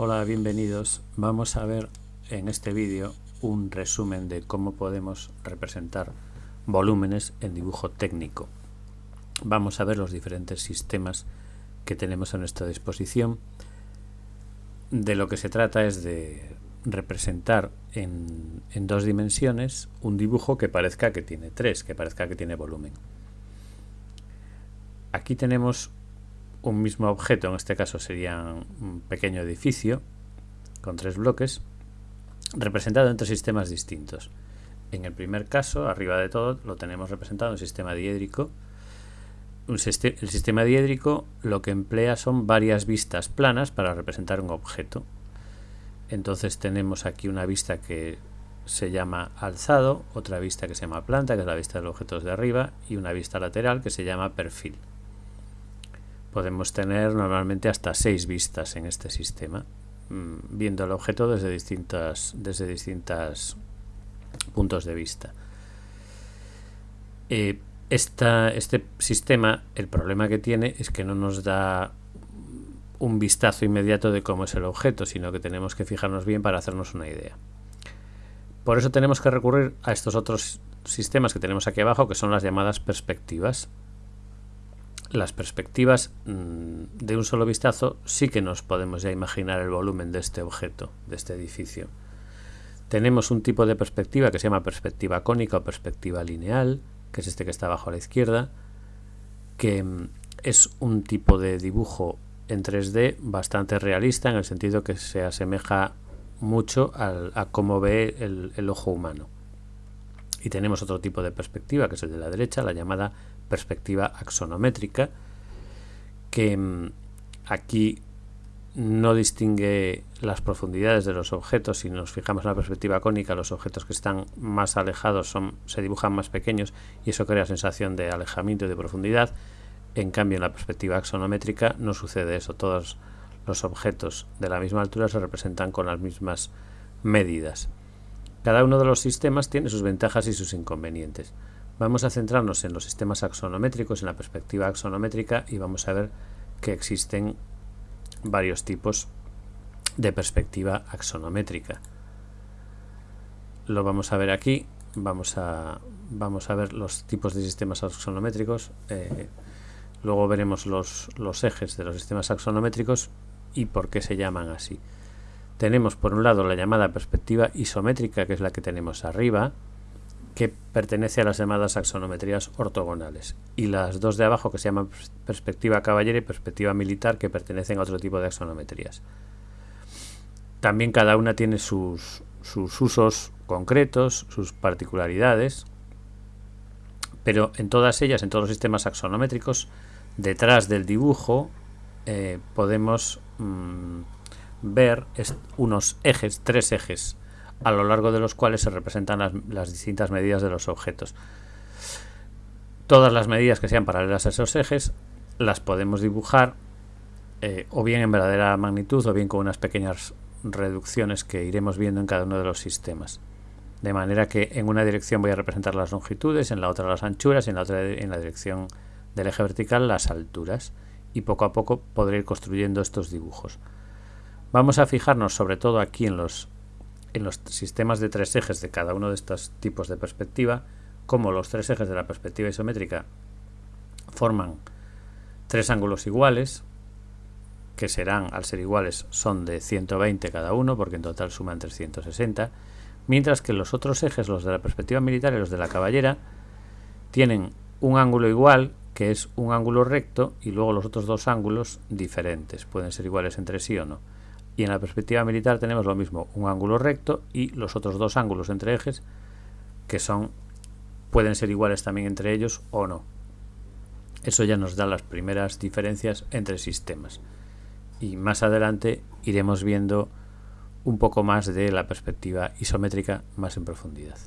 Hola, bienvenidos. Vamos a ver en este vídeo un resumen de cómo podemos representar volúmenes en dibujo técnico. Vamos a ver los diferentes sistemas que tenemos a nuestra disposición. De lo que se trata es de representar en, dos dimensiones un dibujo que parezca que tiene tres, que parezca que tiene volumen. Aquí tenemos un mismo objeto, en este caso sería un pequeño edificio con tres bloques, representado en tres sistemas distintos. En el primer caso, arriba de todo, lo tenemos representado en un sistema diédrico. el sistema diédrico lo que emplea son varias vistas planas para representar un objeto. Entonces tenemos aquí una vista que se llama alzado, otra vista que se llama planta, que es la vista de los objetos de arriba, y una vista lateral que se llama perfil podemos tener normalmente hasta seis vistas en este sistema, mm, viendo el objeto desde distintas, desde distintos puntos de vista. Eh, este sistema, el problema que tiene es que no nos da un vistazo inmediato de cómo es el objeto, sino que tenemos que fijarnos bien para hacernos una idea. Por eso tenemos que recurrir a estos otros sistemas que tenemos aquí abajo, que son las llamadas perspectivas las perspectivas mm, de un solo vistazo sí que nos podemos ya imaginar el volumen de este objeto, de este edificio. Tenemos un tipo de perspectiva que se llama perspectiva cónica o perspectiva lineal, que es este que está abajo a la izquierda, que mm, es un tipo de dibujo en 3D bastante realista en el sentido que se asemeja mucho a cómo ve el ojo humano. Y tenemos otro tipo de perspectiva, que es el de la derecha, la llamada perspectiva axonométrica, que mm, aquí no distingue las profundidades de los objetos. Si nos fijamos en la perspectiva cónica, los objetos que están más alejados son, se dibujan más pequeños y eso crea sensación de alejamiento y de profundidad. En cambio, en la perspectiva axonométrica no sucede eso. Todos los objetos de la misma altura se representan con las mismas medidas. Cada uno de los sistemas tiene sus ventajas y sus inconvenientes. Vamos a centrarnos en los sistemas axonométricos, en la perspectiva axonométrica y vamos a ver que existen varios tipos de perspectiva axonométrica. Lo vamos a ver aquí, vamos a, vamos a ver los tipos de sistemas axonométricos, eh, luego veremos los, los ejes de los sistemas axonométricos y por qué se llaman así. Tenemos por un lado la llamada perspectiva isométrica, que es la que tenemos arriba, que pertenece a las llamadas axonometrías ortogonales, y las dos de abajo que se llaman perspectiva caballera y perspectiva militar, que pertenecen a otro tipo de axonometrías. También cada una tiene sus, sus usos concretos, sus particularidades, pero en todas ellas, en todos los sistemas axonométricos, detrás del dibujo eh, podemos mm, ver unos ejes, tres ejes, a lo largo de los cuales se representan las, distintas medidas de los objetos. Todas las medidas que sean paralelas a esos ejes las podemos dibujar eh, o bien en verdadera magnitud o bien con unas pequeñas reducciones que iremos viendo en cada uno de los sistemas. De manera que en una dirección voy a representar las longitudes, en la otra las anchuras y en la otra en la dirección del eje vertical las alturas. Y poco a poco podré ir construyendo estos dibujos. Vamos a fijarnos sobre todo aquí en los, en los sistemas de tres ejes de cada uno de estos tipos de perspectiva, como los tres ejes de la perspectiva isométrica forman tres ángulos iguales, que serán, al ser iguales, son de 120 cada uno, porque en total suman 360, mientras que los otros ejes, los de la perspectiva militar y los de la caballera, tienen un ángulo igual, que es un ángulo recto, y luego los otros dos ángulos diferentes, pueden ser iguales entre sí o no y en la perspectiva militar tenemos lo mismo, un ángulo recto y los otros dos ángulos entre ejes que son pueden ser iguales también entre ellos o no. Eso ya nos da las primeras diferencias entre sistemas. Y más adelante iremos viendo un poco más de la perspectiva isométrica más en profundidad.